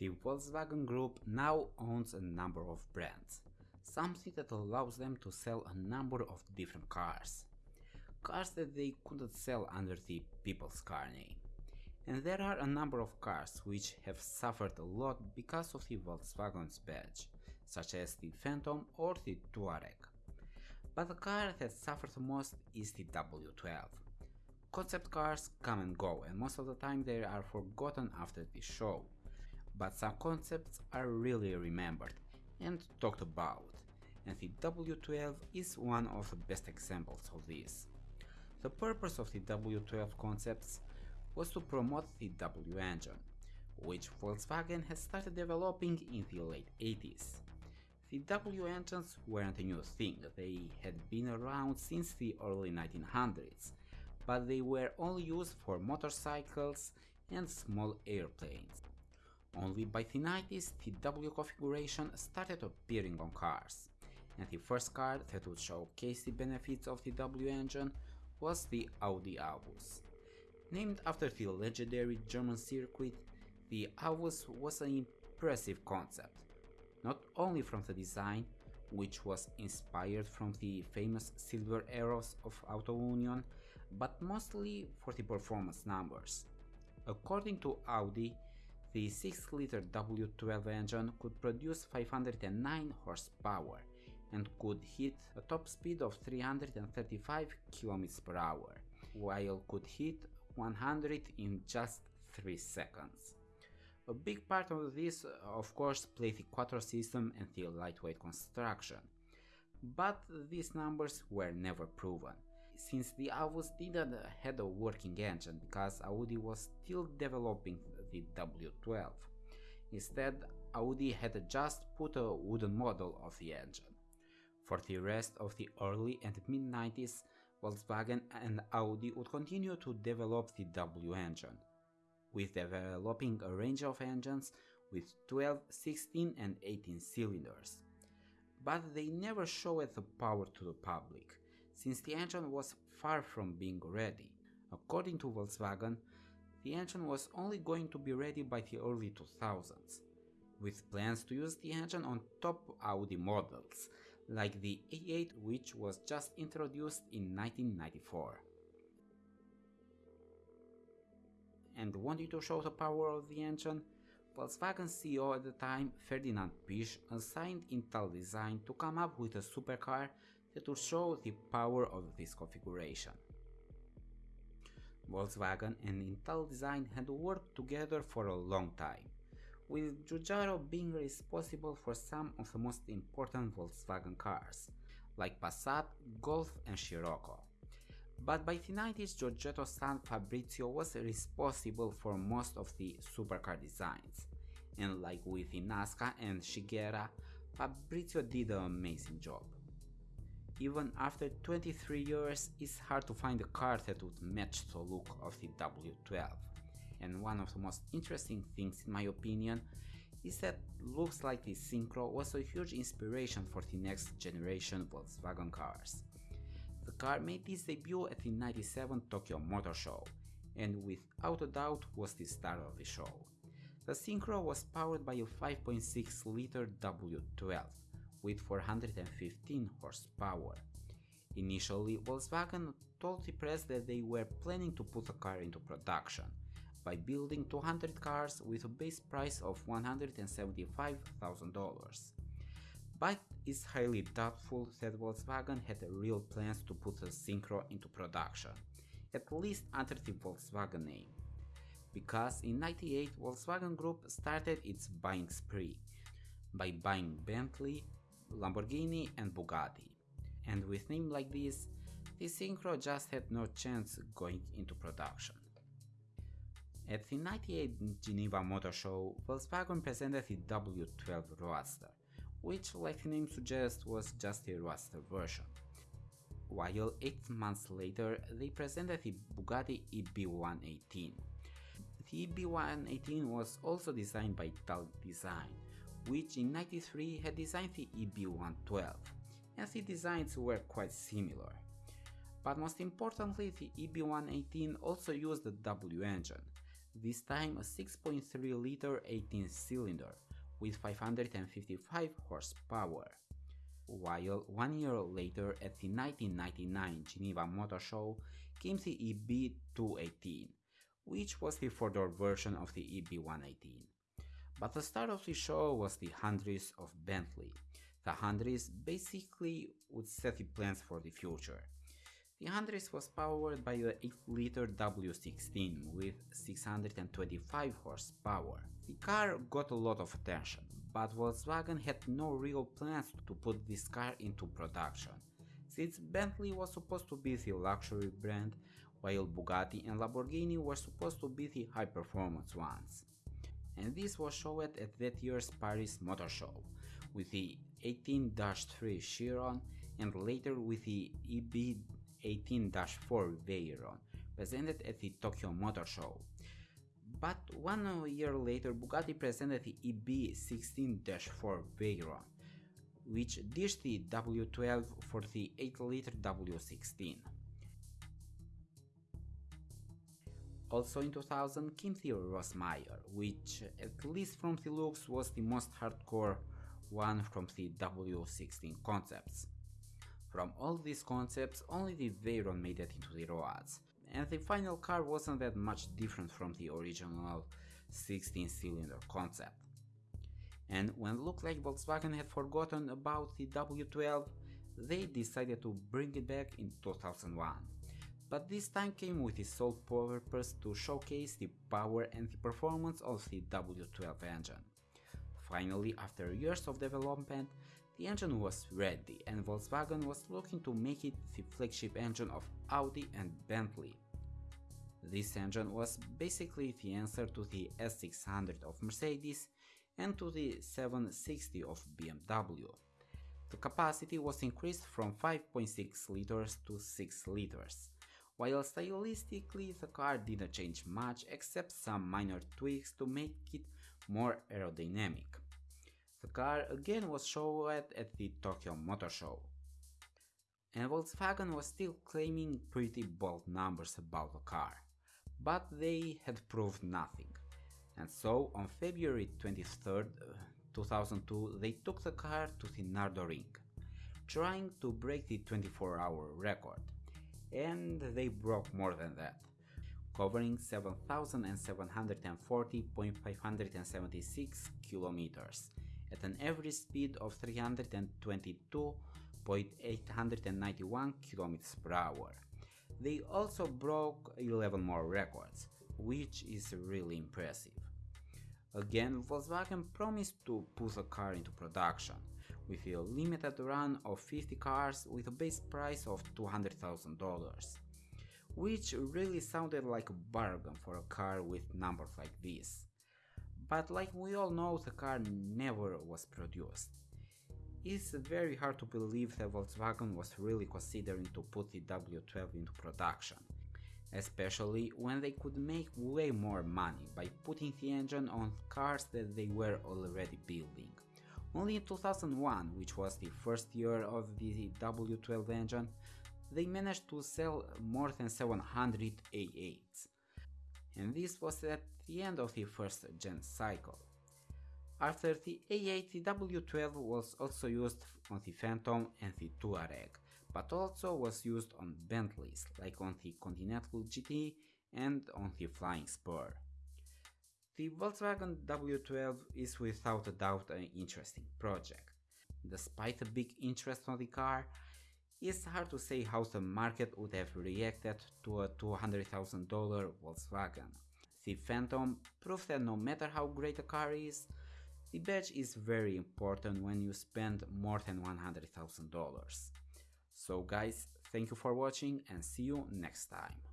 The Volkswagen Group now owns a number of brands, something that allows them to sell a number of different cars. Cars that they couldn't sell under the People's Car name. And there are a number of cars which have suffered a lot because of the Volkswagen's badge, such as the Phaeton or the Touareg. But the car that suffered most is the W12. Concept cars come and go and most of the time they are forgotten after the show, but some concepts are really remembered and talked about, and the W12 is one of the best examples of this. The purpose of the W12 concepts was to promote the W engine, which Volkswagen had started developing in the late 80s. The W engines weren't a new thing, they had been around since the early 1900s, but they were only used for motorcycles and small airplanes. Only by the 90s the W configuration started appearing on cars, and the first car that would showcase the benefits of the W engine was the Audi Avus. Named after the legendary German circuit, the Avus was an impressive concept, not only from the design, which was inspired from the famous silver arrows of Auto Union, but mostly for the performance numbers. According to Audi, the 6-liter W12 engine could produce 509 horsepower and could hit a top speed of 335 km per hour, while could hit 100 in just 3 seconds. A big part of this, of course, played the Quattro system and the lightweight construction, but these numbers were never proven, since the Avus didn't have a working engine because Audi was still developing the W12. Instead, Audi had just put a wooden model of the engine. For the rest of the early and mid 90s, Volkswagen and Audi would continue to develop the W engine, with developing a range of engines with 12, 16 and 18 cylinders. But they never showed the power to the public, since the engine was far from being ready. According to Volkswagen, the engine was only going to be ready by the early 2000s, with plans to use the engine on top Audi models, like the A8 which was just introduced in 1994. And wanting to show the power of the engine, Volkswagen CEO at the time, Ferdinand Piëch, assigned Italdesign to come up with a supercar that would show the power of this configuration. Volkswagen and Italdesign had worked together for a long time, with Giugiaro being responsible for some of the most important Volkswagen cars, like Passat, Golf and Scirocco. But by the 90s Giorgetto's son Fabrizio was responsible for most of the supercar designs, and like with Nazca and Giugiaro, Fabrizio did an amazing job. Even after 23 years, it's hard to find a car that would match the look of the W12. And one of the most interesting things in my opinion is that looks like the Syncro was a huge inspiration for the next generation Volkswagen cars. The car made its debut at the 97 Tokyo Motor Show, and without a doubt was the star of the show. The Syncro was powered by a 5.6 liter W12 with 415 horsepower. Initially, Volkswagen told the press that they were planning to put the car into production by building 200 cars with a base price of $175,000 but it's highly doubtful that Volkswagen had real plans to put the Syncro into production, at least under the Volkswagen name. Because in 98 Volkswagen Group started its buying spree by buying Bentley, Lamborghini and Bugatti. And with name like this, the Syncro just had no chance going into production. At the 98 Geneva Motor Show, Volkswagen presented the W12 Roadster, which like the name suggests was just a Roadster version. While 8 months later they presented the Bugatti EB118. The EB118 was also designed by Italdesign, which in 93 had designed the EB112, and the designs were quite similar. But most importantly, the EB118 also used the W engine, this time a 6.3 liter 18 cylinder with 555 horsepower. While one year later at the 1999 Geneva Motor Show came the EB218, which was the four-door version of the EB118. But the star of the show was the Hunaudières of Bentley. The Hunaudières basically would set the plans for the future. The Hunaudières was powered by the 8-liter W16 with 625 horsepower. The car got a lot of attention, but Volkswagen had no real plans to put this car into production, since Bentley was supposed to be the luxury brand, while Bugatti and Lamborghini were supposed to be the high-performance ones. And this was showed at that year's Paris Motor Show, with the 18-3 Chiron and later with the EB 18-4 Veyron, presented at the Tokyo Motor Show. But one year later Bugatti presented the EB16-4 Veyron, which ditched the W12 for the 8-liter W16. Also in 2000 came the Rosemeyer, which at least from the looks was the most hardcore one from the W16 concepts. From all these concepts, only the Veyron made it into the roads, and the final car wasn't that much different from the original 16-cylinder concept. And when it looked like Volkswagen had forgotten about the W12, they decided to bring it back in 2001. But this time came with the sole purpose to showcase the power and the performance of the W12 engine. Finally, after years of development, the engine was ready and Volkswagen was looking to make it the flagship engine of Audi and Bentley. This engine was basically the answer to the S600 of Mercedes and to the 760 of BMW. The capacity was increased from 5.6 liters to 6 liters, while stylistically the car didn't change much except some minor tweaks to make it more aerodynamic. The car again was shown at the Tokyo Motor Show. And Volkswagen was still claiming pretty bold numbers about the car, but they had proved nothing. And so on February 23, uh, 2002 they took the car to the Nardo Ring, trying to break the 24 hour record. And they broke more than that, covering 7,740.576 kilometers at an average speed of 322.891 kilometers per hour. They also broke 11 more records, which is really impressive. Again, Volkswagen promised to put the car into production, with a limited run of 50 cars with a base price of $200,000, which really sounded like a bargain for a car with numbers like this but like we all know the car never was produced. It's very hard to believe that Volkswagen was really considering to put the W12 into production, especially when they could make way more money by putting the engine on cars that they were already building. Only in 2001, which was the first year of the W12 engine, they managed to sell more than 700 A8s. And this was at the end of the first gen cycle. After the A8 the W12 was also used on the Phaeton and the Touareg, but also was used on Bentleys like on the Continental GT and on the Flying Spur. The Volkswagen W12 is without a doubt an interesting project. Despite a big interest on the car, it's hard to say how the market would have reacted to a $200,000 Volkswagen. The Phaeton proved that no matter how great a car is, the badge is very important when you spend more than $100,000. So guys, thank you for watching and see you next time.